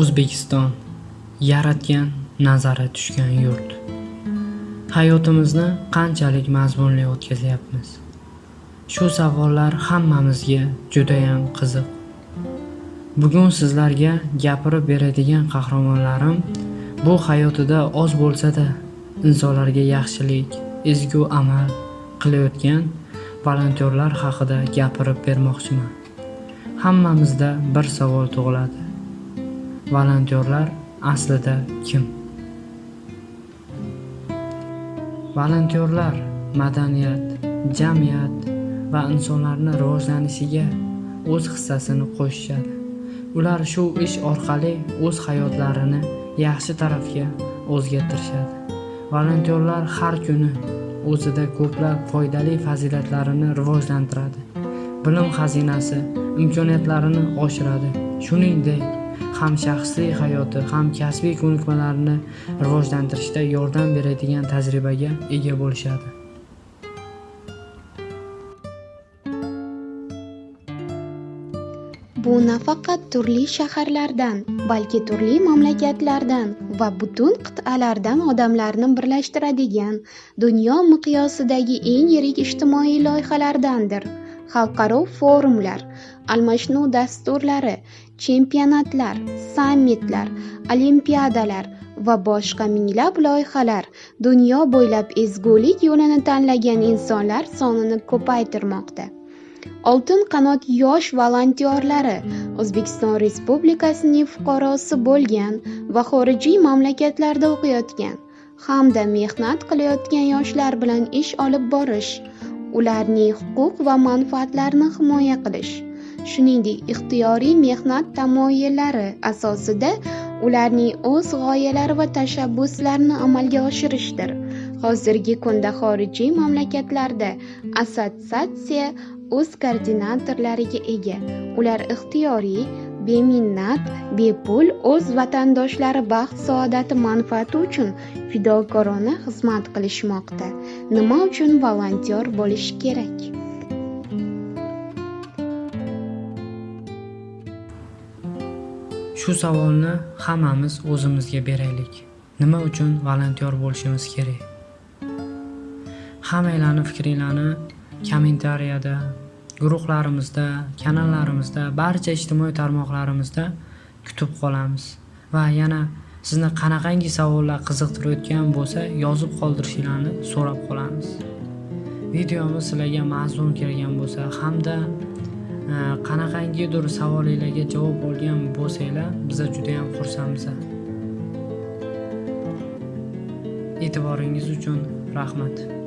O'zbekiston yaratgan nazari tushgan yurt. Hayotimizni qanchalik mazmunli o'tkazyapmiz? Shu savollar hammamizga judayam qiziq. Bugun sizlarga gapirib beradigan qahramonlarim bu hayotida oz bo'lsa-da insonlarga yaxshilik, ezgu amal qilayotgan volontyorlar haqida gapirib bermoqchiman. Hammamizda bir savol tug'iladi. Volontyorlar aslida kim? Volontyorlar madaniyat, jamiyat va insonlarning rivojlanishiga o'z hissasini qo'shishadi. Ular shu ish orqali o'z hayotlarini yaxshi tarafga o'zgartirishadi. Volontyorlar har kuni o'zida ko'plab foydali fazilatlarni rivojlantiradi. Bilim xazinasi imkoniyatlarini oshiradi. Shuningdek, ham shaxsiy hayoti, ham kasbiy ko'nikmalarini rivojlantirishda yordam beradigan tajribaga ega bo'lishadi. Bu nafaqat turli shaharlardan, balki turli mamlakatlardan va butun qit'alardan odamlarni birlashtiradigan dunyo miqyosidagi eng yirik ijtimoiy loyihalardandir. Xalqaro forumlar, almashinuv dasturlari, chempionatlar, sammitlar, olimpiadalar va boshqa minglab loyihalar dunyo bo'ylab ezgulik yo'lini tanlagan insonlar sonini ko'paytirmoqda. Oltin qanot yosh volontyorlari O'zbekiston Respublikasining fuqarosi bo'lgan va xorijiy mamlakatlarda o'qiyotgan hamda mehnat qilayotgan yoshlar bilan ish olib borish, ularning huquq va manfaatlarini himoya qilish, shuningdek ixtiyoriy mehnat tamoyillari asosida ularning o'z g'oyalari va tashabbuslarini amalga oshirishdir. Hozirgi kunda xorijiy mamlakatlarda assotsiatsiya o'z koordinatorlariga ega. Ular ixtiyoriy, beminnat, bepul o'z vatandoshlari baxt-saodati manfaati uchun fidokorona xizmat qilishmoqda. Nima uchun volontyor bo'lish kerak? Shu savolni hammamiz o'zimizga beraylik. Nima uchun volontyor bo'lishimiz kerak? Hammanglarning fikringlarni kommentariyada, guruhlarimizda, kanallarimizda, barcha ijtimoiy tarmoqlarimizda kutib qolamiz. Va yana sizni qanaqangi savollar qiziqtirayotgan bo'lsa, yozib qoldirishingizni so'rab qolamiz. Videomiz sizlarga mazmun kelgan bo'lsa hamda e, qanaqangidir savolinglarga javob olgan bo'lsanglar, biz juda ham xursandmiz. E'tiboringiz uchun rahmat.